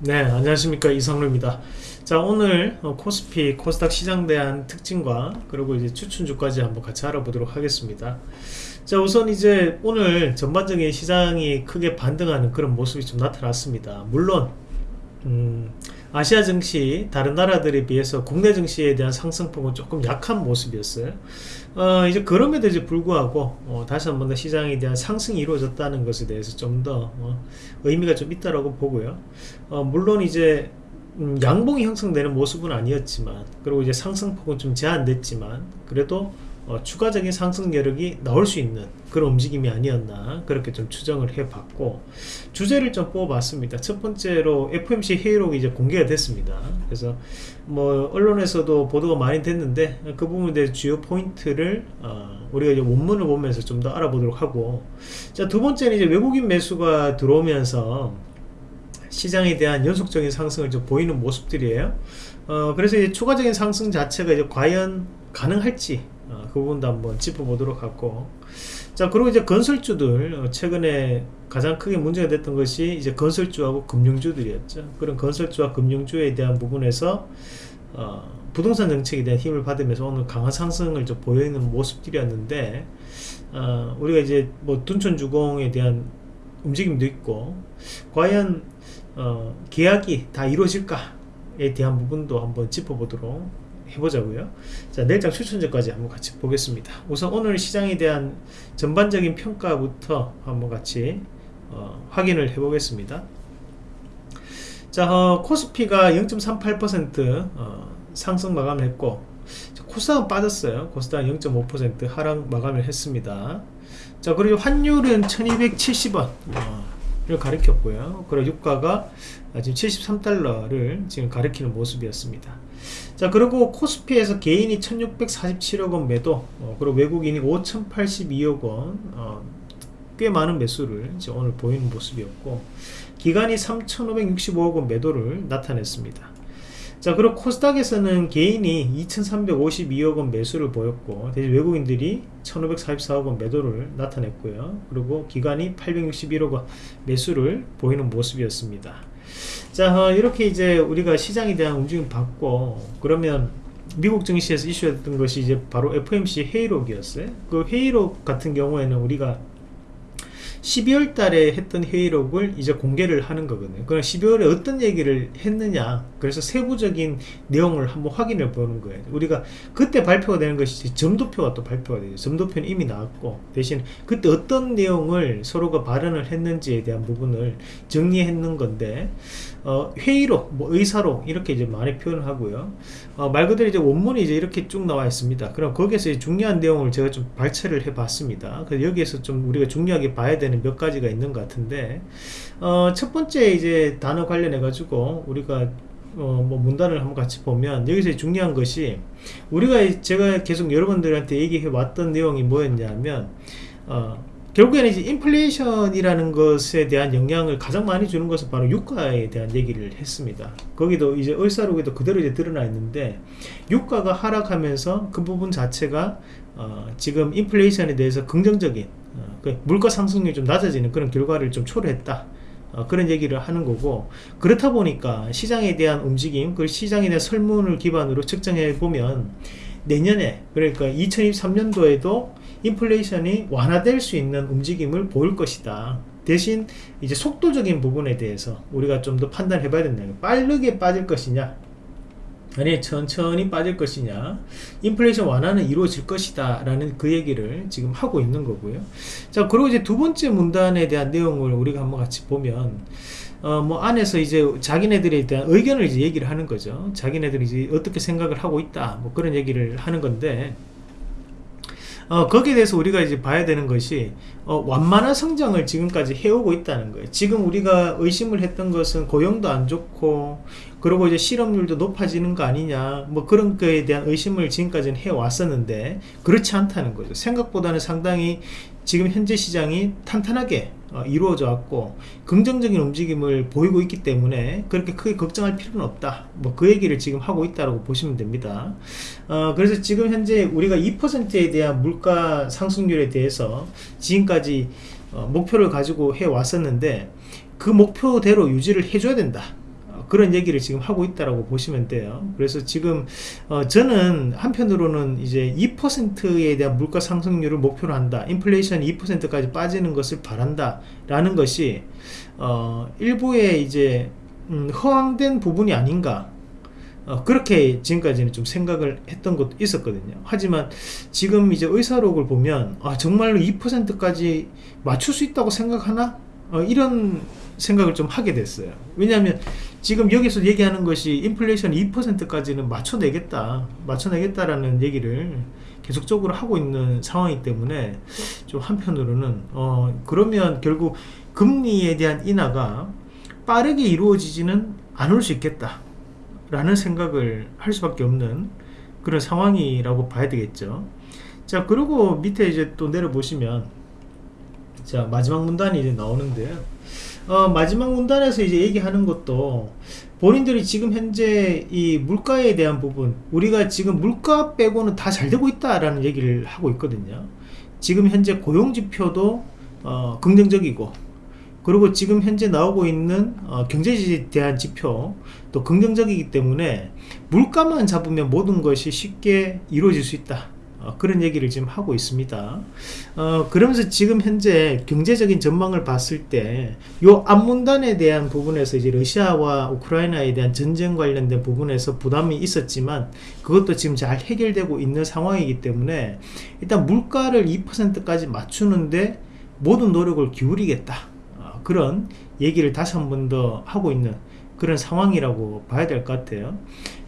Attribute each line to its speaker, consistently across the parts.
Speaker 1: 네 안녕하십니까. 이상로입니다. 자 오늘 어, 코스피 코스닥 시장에 대한 특징과 그리고 이제 추천주까지 한번 같이 알아보도록 하겠습니다. 자 우선 이제 오늘 전반적인 시장이 크게 반등하는 그런 모습이 좀 나타났습니다. 물론 음, 아시아 증시 다른 나라들에 비해서 국내 증시에 대한 상승폭은 조금 약한 모습이었어요 어, 이제 그럼에도 이제 불구하고 어, 다시 한 번 더 시장에 대한 상승이 이루어졌다는 것에 대해서 좀더 어, 의미가 좀 있다라고 보고요. 어, 물론 이제 음, 양봉이 형성되는 모습은 아니었지만 그리고 이제 상승폭은 좀 제한됐지만 그래도 어, 추가적인 상승 여력이 나올 수 있는 그런 움직임이 아니었나 그렇게 좀 추정을 해봤고 주제를 좀 뽑아봤습니다. 첫 번째로 FMC 회의록이 이제 공개가 됐습니다. 그래서 뭐 언론에서도 보도가 많이 됐는데 그 부분에 대해 주요 포인트를 어, 우리가 이제 원문을 보면서 좀 더 알아보도록 하고. 자두 번째는 이제 외국인 매수가 들어오면서 시장에 대한 연속적인 상승을 좀 보이는 모습들이에요. 어, 그래서 이제 추가적인 상승 자체가 이제 과연 가능할지 어, 그 부분도 한번 짚어보도록 하고. 자 그리고 이제 건설주들 어, 최근에 가장 크게 문제가 됐던 것이 이제 건설주하고 금융주들이었죠. 그런 건설주와 금융주에 대한 부분에서 어, 부동산 정책에 대한 힘을 받으면서 오늘 강한 상승을 좀 보이는 모습들이었는데 어, 우리가 이제 뭐 둔촌주공에 대한 움직임도 있고 과연 어, 계약이 다 이루어질까에 대한 부분도 한번 짚어보도록 해보자고요. 자 내일장 추천제까지 한번 같이 보겠습니다. 우선 오늘 시장에 대한 전반적인 평가부터 한번 같이 어, 확인을 해 보겠습니다. 자 어, 코스피가 0.38% 어, 상승 마감을 했고 코스닥은 빠졌어요. 코스닥 0.5% 하락 마감을 했습니다. 자 그리고 환율은 1270원 를 가리켰고요. 그리고 유가가 지금 73달러를 지금 가리키는 모습이었습니다 자 그리고 코스피에서 개인이 1647억원 매도 어, 그리고 외국인이 5082억원 어, 꽤 많은 매수를 오늘 보이는 모습이었고 기간이 3565억원 매도를 나타냈습니다. 자 그리고 코스닥에서는 개인이 2352억원 매수를 보였고 대신 외국인들이 1544억원 매도를 나타냈고요. 그리고 기간이 861억원 매수를 보이는 모습이었습니다 자 어, 이렇게 이제 우리가 시장에 대한 움직임 받고 그러면 미국 증시에서 이슈했던 것이 이제 바로 FMC 회의록이었어요. 그 회의록 같은 경우에는 우리가 12월 달에 했던 회의록을 이제 공개를 하는 거거든요 그럼 12월에 어떤 얘기를 했느냐 그래서 세부적인 내용을 한번 확인해 보는 거예요 우리가 그때 발표가 되는 것이 점도표가 또 발표가 되죠 점도표는 이미 나왔고 대신 그때 어떤 내용을 서로가 발언을 했는지에 대한 부분을 정리했는 건데 어, 회의록, 뭐 의사록 이렇게 이제 많이 표현을 하고요. 어, 말 그대로 이제 원문이 이제 이렇게 쭉 나와 있습니다. 그럼 거기에서 중요한 내용을 제가 좀 발췌를 해 봤습니다. 그래서 여기에서 좀 우리가 중요하게 봐야 되는 몇 가지가 있는 것 같은데 어, 첫 번째 이제 단어 관련해 가지고 우리가 어, 뭐 문단을 한번 같이 보면 여기서 중요한 것이 우리가 제가 계속 여러분들한테 얘기해 왔던 내용이 뭐였냐면 어, 결국에는 이제 인플레이션이라는 것에 대한 영향을 가장 많이 주는 것은 바로 유가에 대한 얘기를 했습니다. 거기도 이제 얼싸록에도 그대로 이제 드러나 있는데 유가가 하락하면서 그 부분 자체가 어 지금 인플레이션에 대해서 긍정적인 어 그 물가 상승률이 좀 낮아지는 그런 결과를 좀 초래했다. 어, 그런 얘기를 하는 거고 그렇다 보니까 시장에 대한 움직임 그 시장에 대한 설문을 기반으로 측정해 보면 내년에 그러니까 2023년도에도 인플레이션이 완화될 수 있는 움직임을 보일 것이다 대신 이제 속도적인 부분에 대해서 우리가 좀 더 판단해 봐야 된다 빠르게 빠질 것이냐 아니 천천히 빠질 것이냐 인플레이션 완화는 이루어질 것이다 라는 그 얘기를 지금 하고 있는 거고요. 자 그리고 이제 두 번째 문단에 대한 내용을 우리가 한번 같이 보면 어, 뭐 안에서 이제 자기네들에 대한 의견을 이제 얘기를 하는 거죠. 자기네들이 이제 어떻게 생각을 하고 있다 뭐 그런 얘기를 하는 건데 어, 거기에 대해서 우리가 이제 봐야 되는 것이 어, 완만한 성장을 지금까지 해오고 있다는 거예요. 지금 우리가 의심을 했던 것은 고용도 안 좋고 그리고 이제 실업률도 높아지는 거 아니냐 뭐 그런 거에 대한 의심을 지금까지는 해왔었는데 그렇지 않다는 거죠. 생각보다는 상당히 지금 현재 시장이 탄탄하게 어, 이루어져 왔고 긍정적인 움직임을 보이고 있기 때문에 그렇게 크게 걱정할 필요는 없다. 뭐 그 얘기를 지금 하고 있다고 보시면 됩니다. 어, 그래서 지금 현재 우리가 2%에 대한 물가 상승률에 대해서 지금까지 어, 목표를 가지고 해 왔었는데 그 목표대로 유지를 해줘야 된다 그런 얘기를 지금 하고 있다라고 보시면 돼요. 그래서 지금 어, 저는 한편으로는 이제 2%에 대한 물가 상승률을 목표로 한다. 인플레이션 2%까지 빠지는 것을 바란다. 라는 것이 어, 일부의 이제 음, 허황된 부분이 아닌가. 어, 그렇게 지금까지는 좀 생각을 했던 것도 있었거든요. 하지만 지금 이제 의사록을 보면 아, 정말로 2%까지 맞출 수 있다고 생각하나? 어, 이런 생각을 좀 하게 됐어요. 왜냐하면 지금 여기서 얘기하는 것이 인플레이션 2%까지는 맞춰내겠다, 맞춰내겠다라는 얘기를 계속적으로 하고 있는 상황이기 때문에 좀 한편으로는 어, 그러면 결국 금리에 대한 인하가 빠르게 이루어지지는 않을 수 있겠다. 라는 생각을 할 수밖에 없는 그런 상황이라고 봐야 되겠죠. 자, 그리고 밑에 이제 또 내려보시면 자, 마지막 문단이 이제 나오는데요. 어, 마지막 문단에서 이제 얘기하는 것도 본인들이 지금 현재 이 물가에 대한 부분 우리가 지금 물가 빼고는 다 잘 되고 있다라는 얘기를 하고 있거든요. 지금 현재 고용 지표도 어, 긍정적이고 그리고 지금 현재 나오고 있는 어, 경제지에 대한 지표 또 긍정적이기 때문에 물가만 잡으면 모든 것이 쉽게 이루어질 수 있다. 어, 그런 얘기를 지금 하고 있습니다. 어, 그러면서 지금 현재 경제적인 전망을 봤을 때, 요 앞문단에 대한 부분에서 이제 러시아와 우크라이나에 대한 전쟁 관련된 부분에서 부담이 있었지만, 그것도 지금 잘 해결되고 있는 상황이기 때문에, 일단 물가를 2%까지 맞추는데 모든 노력을 기울이겠다. 어, 그런 얘기를 다시 한 번 더 하고 있는 그런 상황이라고 봐야 될 것 같아요.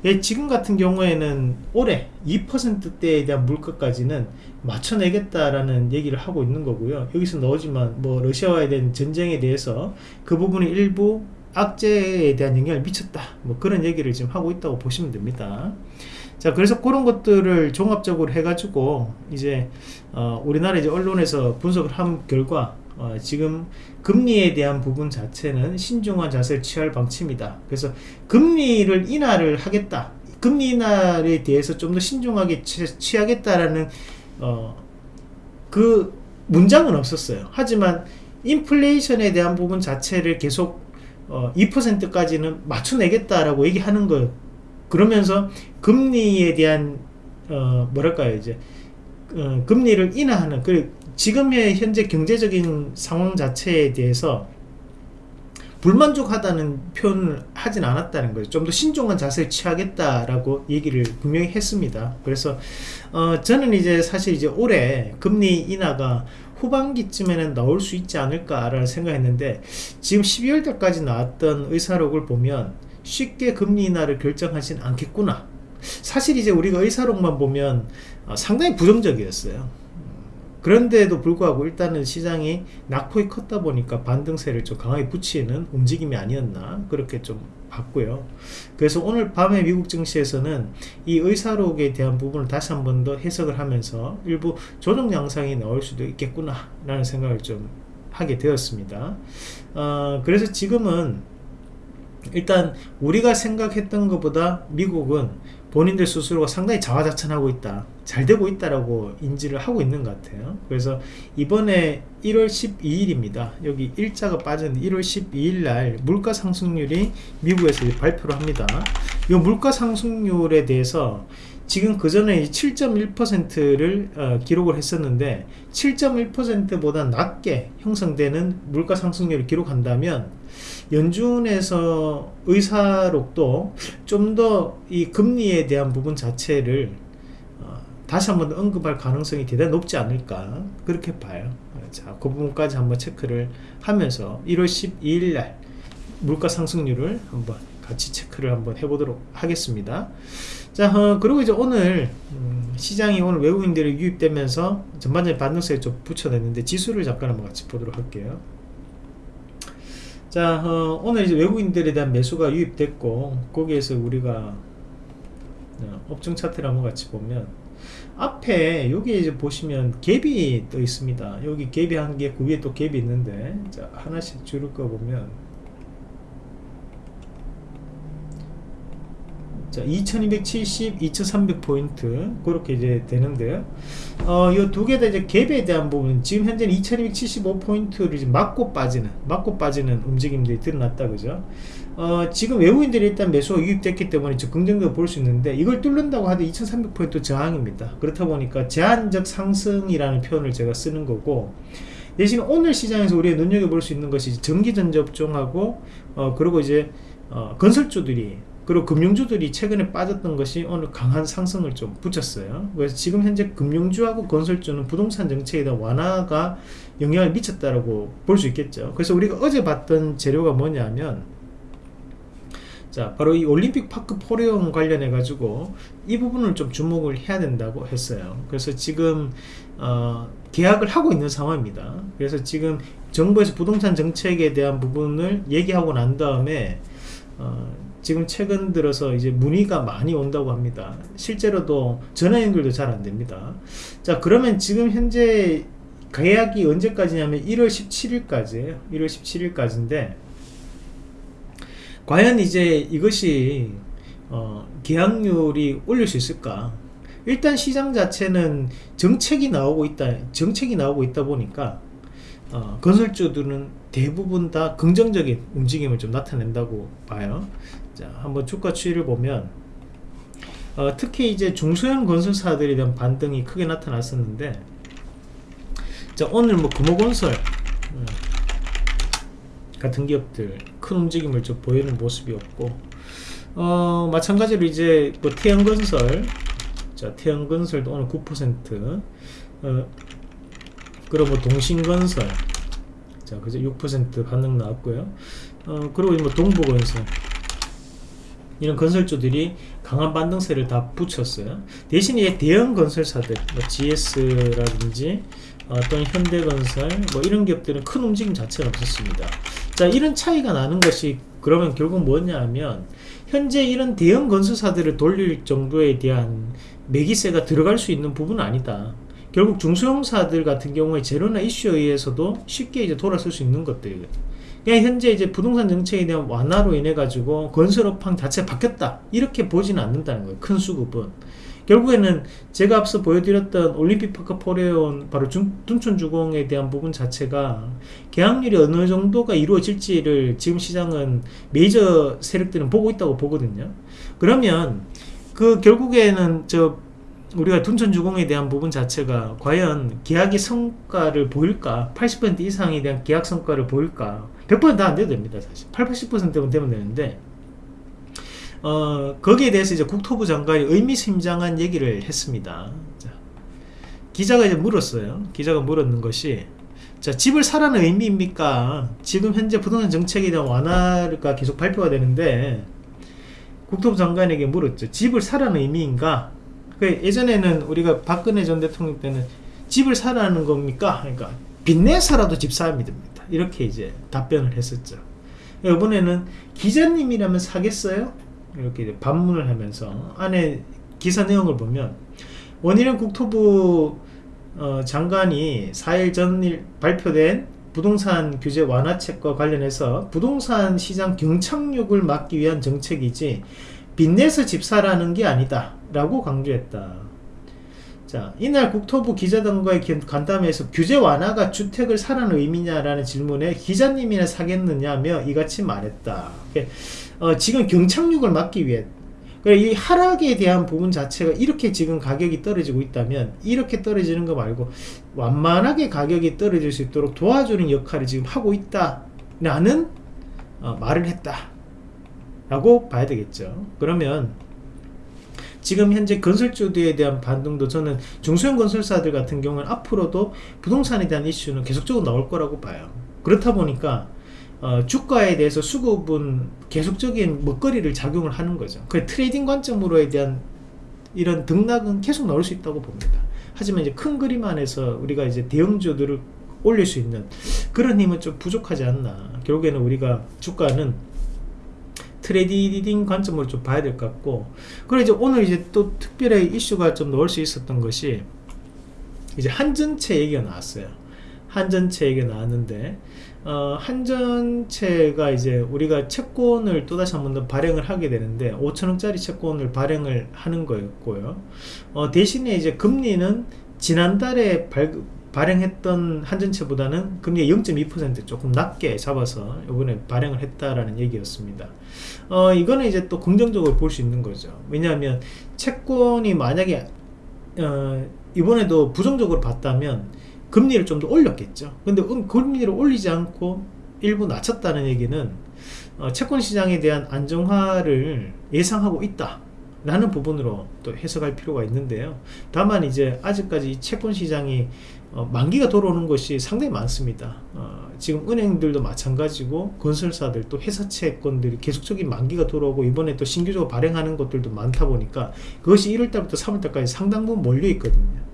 Speaker 1: 예, 지금 같은 경우에는 올해 2%대에 대한 물가까지는 맞춰내겠다라는 얘기를 하고 있는 거고요. 여기서 나오지만 뭐 러시아와에 대한 전쟁에 대해서 그 부분이 일부 악재에 대한 영향을 미쳤다. 뭐 그런 얘기를 지금 하고 있다고 보시면 됩니다. 자, 그래서 그런 것들을 종합적으로 해가지고 이제 어, 우리나라 이제 언론에서 분석을 한 결과 어, 지금 금리에 대한 부분 자체는 신중한 자세를 취할 방침이다. 그래서 금리를 인하를 하겠다. 금리 인하에 대해서 좀 더 신중하게 취, 하겠다라는 어, 그 문장은 없었어요. 하지만 인플레이션에 대한 부분 자체를 계속 어, 2%까지는 맞춰내겠다라고 얘기하는 거 그러면서 금리에 대한 어, 뭐랄까요 이제 어, 금리를 인하하는 그 지금의 현재 경제적인 상황 자체에 대해서 불만족하다는 표현을 하진 않았다는 거죠. 좀 더 신중한 자세를 취하겠다라고 얘기를 분명히 했습니다. 그래서 어, 저는 이제 사실 이제 올해 금리 인하가 후반기쯤에는 나올 수 있지 않을까라는 생각했는데 지금 12월 달까지 나왔던 의사록을 보면 쉽게 금리 인하를 결정하진 않겠구나. 사실 이제 우리가 의사록만 보면 어, 상당히 부정적이었어요. 그런데도 불구하고 일단은 시장이 낙폭이 컸다 보니까 반등세를 좀 강하게 붙이는 움직임이 아니었나 그렇게 좀 봤고요. 그래서 오늘 밤에 미국 증시에서는 이 의사록에 대한 부분을 다시 한 번 더 해석을 하면서 일부 조정 양상이 나올 수도 있겠구나 라는 생각을 좀 하게 되었습니다. 어, 그래서 지금은 일단 우리가 생각했던 것보다 미국은 본인들 스스로가 상당히 자화자찬하고 있다 잘 되고 있다라고 인지를 하고 있는 것 같아요. 그래서 이번에 1월 12일입니다. 여기 일자가 빠진 1월 12일 날 물가 상승률이 미국에서 발표를 합니다. 이 물가 상승률에 대해서 지금 그 전에 7.1%를 어, 기록을 했었는데 7.1%보다 낮게 형성되는 물가 상승률을 기록한다면 연준에서 의사록도 좀 더 이 금리에 대한 부분 자체를 어, 다시 한번 언급할 가능성이 대단히 높지 않을까 그렇게 봐요. 자, 그 부분까지 한번 체크를 하면서 1월 12일 날 물가 상승률을 한번 같이 체크를 한번 해보도록 하겠습니다. 자 어, 그리고 이제 오늘 음, 시장이 오늘 외국인들이 유입되면서 전반적인 반등세에 좀 붙여냈는데 지수를 잠깐 한번 같이 보도록 할게요 자 어, 오늘 이제 외국인들에 대한 매수가 유입됐고 거기에서 우리가 어, 업종 차트를 한번 같이 보면 앞에 여기 이제 보시면 갭이 떠 있습니다. 여기 갭이 한개 그 위에 또 갭이 있는데 자 하나씩 줄을 거 보면 자, 2270, 2300포인트 그렇게 이제 되는데요. 어, 이 두 개 다 이제 갭에 대한 부분 지금 현재는 2275포인트를 이제 맞고 빠지는 맞고 빠지는 움직임들이 드러났다 그죠? 어, 지금 외국인들이 일단 매수가 유입됐기 때문에 저 긍정적으로 볼 수 있는데 이걸 뚫는다고 하도 2300포인트 저항입니다. 그렇다 보니까 제한적 상승이라는 표현을 제가 쓰는 거고 대신 오늘 시장에서 우리가 눈여겨볼 수 있는 것이 전기전 접종하고 어, 그리고 이제 어, 건설주들이 그리고 금융주들이 최근에 빠졌던 것이 오늘 강한 상승을 좀 붙였어요. 그래서 지금 현재 금융주하고 건설주는 부동산 정책에 대한 완화가 영향을 미쳤다라고 볼 수 있겠죠. 그래서 우리가 어제 봤던 재료가 뭐냐면 자 바로 이 올림픽 파크 포레온 관련해 가지고 이 부분을 좀 주목을 해야 된다고 했어요. 그래서 지금 어, 계약을 하고 있는 상황입니다. 그래서 지금 정부에서 부동산 정책에 대한 부분을 얘기하고 난 다음에 어, 지금 최근 들어서 이제 문의가 많이 온다고 합니다. 실제로도 전화 연결도 잘 안 됩니다. 자, 그러면 지금 현재 계약이 언제까지냐면 1월 17일까지예요. 1월 17일까지인데 과연 이제 이것이 어, 계약률이 올릴 수 있을까? 일단 시장 자체는 정책이 나오고 있다. 정책이 나오고 있다 보니까 어, 건설주들은 대부분 다 긍정적인 움직임을 좀 나타낸다고 봐요. 자, 한번 주가 추이를 보면 어, 특히 이제 중소형 건설사들에 대한 반등이 크게 나타났었는데 자, 오늘 뭐 금호건설 음, 같은 기업들 큰 움직임을 좀 보이는 모습이었고 어, 마찬가지로 이제 뭐 태양건설 자 태양건설도 오늘 9% 어, 그리고 뭐 동신건설 자 그죠 6% 반등 나왔고요. 어, 그리고 뭐 동부건설 이런 건설주들이 강한 반등세를 다 붙였어요. 대신 에 대형 건설사들, 뭐 GS라든지 어, 또는 현대건설 뭐 이런 기업들은 큰 움직임 자체가 없었습니다. 자 이런 차이가 나는 것이 그러면 결국 뭐냐 하면 현재 이런 대형 건설사들을 돌릴 정도에 대한 매기세가 들어갈 수 있는 부분은 아니다. 결국 중소형사들 같은 경우에 제로나 이슈에 의해서도 쉽게 이제 돌아설 수 있는 것들이거든요. 현재 이제 부동산 정책에 대한 완화로 인해 가지고 건설업황 자체가 바뀌었다. 이렇게 보지는 않는다는 거예요 큰 수급은. 결국에는 제가 앞서 보여드렸던 올림픽 파크 포레온 바로 중, 둔촌주공에 대한 부분 자체가 계약률이 어느 정도가 이루어질지를 지금 시장은 메이저 세력들은 보고 있다고 보거든요. 그러면 그 결국에는 저 우리가 둔촌주공에 대한 부분 자체가 과연 계약의 성과를 보일까? 80% 이상에 대한 계약 성과를 보일까 100%다 안 돼도 됩니다 사실. 8, 80%면 되면 되는데 어, 거기에 대해서 이제 국토부 장관이 의미심장한 얘기를 했습니다. 자, 기자가 이제 물었어요. 기자가 물었는 것이 자 집을 사라는 의미입니까? 지금 현재 부동산 정책에 대한 완화가 계속 발표가 되는데 국토부 장관에게 물었죠. 집을 사라는 의미인가? 그 예전에는 우리가 박근혜 전 대통령 때는 집을 사라는 겁니까? 그러니까 빚내서라도 집 사야 됩니다. 이렇게 이제 답변을 했었죠. 이번에는 기자님이라면 사겠어요? 이렇게 반문을 하면서 안에 기사 내용을 보면 원희룡 국토부 어, 장관이 4일 전일 발표된 부동산 규제 완화책과 관련해서 부동산 시장 경착륙을 막기 위한 정책이지 빚내서 집 사라는 게 아니다 라고 강조했다. 자, 이날 국토부 기자단과의 간담회에서 규제 완화가 주택을 사라는 의미냐라는 질문에 기자님이나 사겠느냐며 이같이 말했다. 어, 지금 경착륙을 막기 위해. 이 하락에 대한 부분 자체가 이렇게 지금 가격이 떨어지고 있다면 이렇게 떨어지는 거 말고 완만하게 가격이 떨어질 수 있도록 도와주는 역할을 지금 하고 있다라는 어, 말을 했다 라고 봐야 되겠죠. 그러면 지금 현재 건설주들에 대한 반등도 저는 중소형 건설사들 같은 경우는 앞으로도 부동산에 대한 이슈는 계속적으로 나올 거라고 봐요. 그렇다 보니까 어, 주가에 대해서 수급은 계속적인 먹거리를 작용을 하는 거죠. 그 trading 관점으로에 대한 이런 등락은 계속 나올 수 있다고 봅니다. 하지만 이제 큰 그림 안에서 우리가 이제 대형주들을 올릴 수 있는 그런 힘은 좀 부족하지 않나. 결국에는 우리가 주가는 trading 관점으로 좀 봐야 될 것 같고 그리고 이제 오늘 이제 또 특별히 이슈가 좀 나올 수 있었던 것이 이제 한전체 얘기가 나왔어요. 한전체 얘기가 나왔는데 어, 한전채가 이제 우리가 채권을 또다시 한 번 더 발행을 하게 되는데 5천원짜리 채권을 발행을 하는 거였고요. 어, 대신에 이제 금리는 지난달에 발, 발행했던 한전채보다는 금리 0.2% 조금 낮게 잡아서 이번에 발행을 했다라는 얘기였습니다. 어, 이거는 이제 또 긍정적으로 볼 수 있는 거죠. 왜냐하면 채권이 만약에 어, 이번에도 부정적으로 봤다면 금리를 좀 더 올렸겠죠. 근데 음, 금리를 올리지 않고 일부 낮췄다는 얘기는 어, 채권 시장에 대한 안정화를 예상하고 있다. 라는 부분으로 또 해석할 필요가 있는데요. 다만 이제 아직까지 채권 시장이 어, 만기가 돌아오는 것이 상당히 많습니다. 어, 지금 은행들도 마찬가지고 건설사들 또 회사채권들이 계속적인 만기가 돌아오고 이번에 또 신규적으로 발행하는 것들도 많다 보니까 그것이 1월달부터 3월달까지 상당 부분 몰려 있거든요.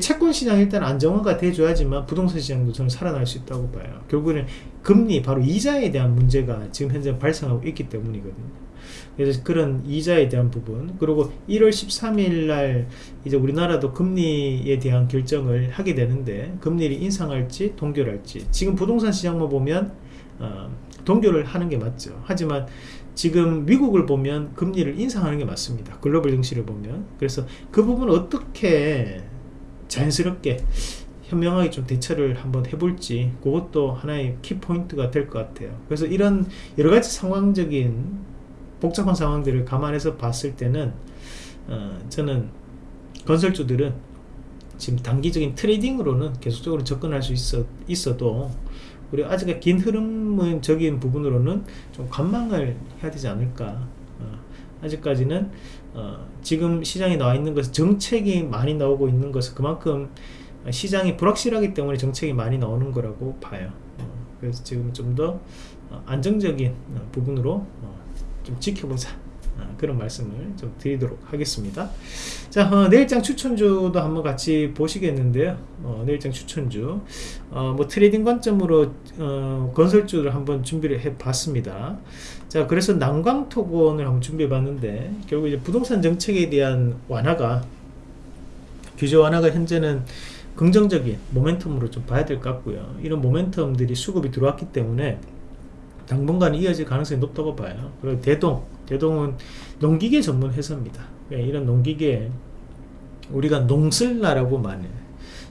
Speaker 1: 채권 시장 일단 안정화가 돼줘야지만 부동산 시장도 저는 살아날 수 있다고 봐요. 결국에는 금리 바로 이자에 대한 문제가 지금 현재 발생하고 있기 때문이거든요. 그래서 그런 이자에 대한 부분 그리고 1월 13일 날 이제 우리나라도 금리에 대한 결정을 하게 되는데 금리를 인상할지 동결할지 지금 부동산 시장만 보면 어, 동결을 하는 게 맞죠. 하지만 지금 미국을 보면 금리를 인상하는 게 맞습니다. 글로벌 증시를 보면. 그래서 그 부분을 어떻게 자연스럽게 현명하게 좀 대처를 한번 해볼지 그것도 하나의 키포인트가 될 것 같아요. 그래서 이런 여러가지 상황적인 복잡한 상황들을 감안해서 봤을 때는 어, 저는 건설주들은 지금 단기적인 트레이딩으로는 계속적으로 접근할 수 있어, 있어도 우리 아직 긴 흐름적인 부분으로는 좀 관망을 해야 되지 않을까. 어, 아직까지는 어, 지금 시장에 나와 있는 것은 정책이 많이 나오고 있는 것은 그만큼 시장이 불확실하기 때문에 정책이 많이 나오는 거라고 봐요. 어, 그래서 지금 좀더 어, 안정적인 어, 부분으로 어, 좀 지켜보자. 어, 그런 말씀을 좀 드리도록 하겠습니다. 자 어, 내일장 추천주도 한번 같이 보시겠는데요. 어, 내일장 추천주. 어, 뭐 trading 관점으로 어, 건설주를 한번 준비를 해 봤습니다. 자 그래서 남광토건을 한번 준비해 봤는데 결국 이제 부동산 정책에 대한 완화가 규제 완화가 현재는 긍정적인 모멘텀으로 좀 봐야 될 것 같고요. 이런 모멘텀들이 수급이 들어왔기 때문에 당분간 이어질 가능성이 높다고 봐요. 그리고 대동, 대동은 농기계 전문 회사입니다. 예, 이런 농기계 우리가 농슬라라고 말해.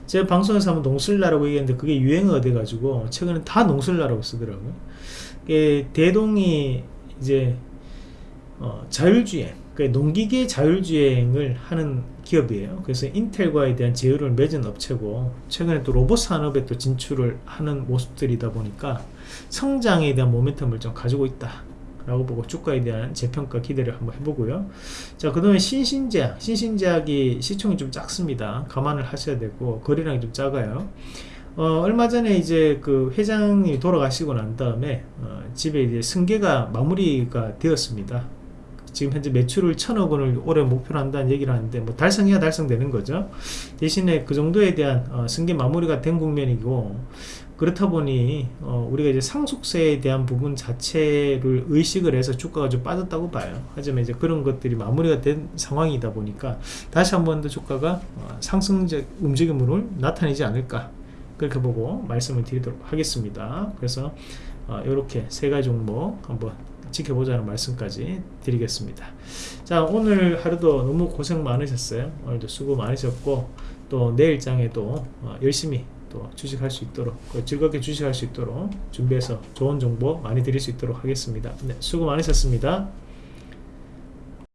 Speaker 1: 제가 방송에서 한번 농슬라라고 얘기했는데 그게 유행어가 돼가지고 최근에 다 농슬라라고 쓰더라고요. 대동이 이제 어, 자율주행, 그러니까 농기계 자율주행을 하는 기업이에요. 그래서 인텔과에 대한 제휴를 맺은 업체고 최근에 또 로봇 산업에 또 진출을 하는 모습들이다 보니까 성장에 대한 모멘텀을 좀 가지고 있다. 라고 보고 주가에 대한 재평가 기대를 한번 해보고요. 자, 그 다음에 신신제약. 신신제약이 시총이 좀 작습니다. 감안을 하셔야 되고, 거래량이 좀 작아요. 어, 얼마 전에 이제 그 회장이 돌아가시고 난 다음에, 어, 집에 이제 승계가 마무리가 되었습니다. 지금 현재 매출을 천억 원을 올해 목표로 한다는 얘기를 하는데 뭐 달성해야 달성되는 거죠. 대신에 그 정도에 대한 어, 승계 마무리가 된 국면이고 그렇다 보니 어, 우리가 이제 상속세에 대한 부분 자체를 의식을 해서 주가가 좀 빠졌다고 봐요. 하지만 이제 그런 것들이 마무리가 된 상황이다 보니까 다시 한 번 더 주가가 어, 상승적 움직임으로 나타내지 않을까. 그렇게 보고 말씀을 드리도록 하겠습니다. 그래서 어, 이렇게 세 가지 종목 한번 지켜보자는 말씀까지 드리겠습니다. 자 오늘 하루도 너무 고생 많으셨어요. 오늘도 수고 많으셨고 또 내일장에도 어, 열심히 또 주식할 수 있도록 즐겁게 주식할 수 있도록 준비해서 좋은 정보 많이 드릴 수 있도록 하겠습니다. 네, 수고 많으셨습니다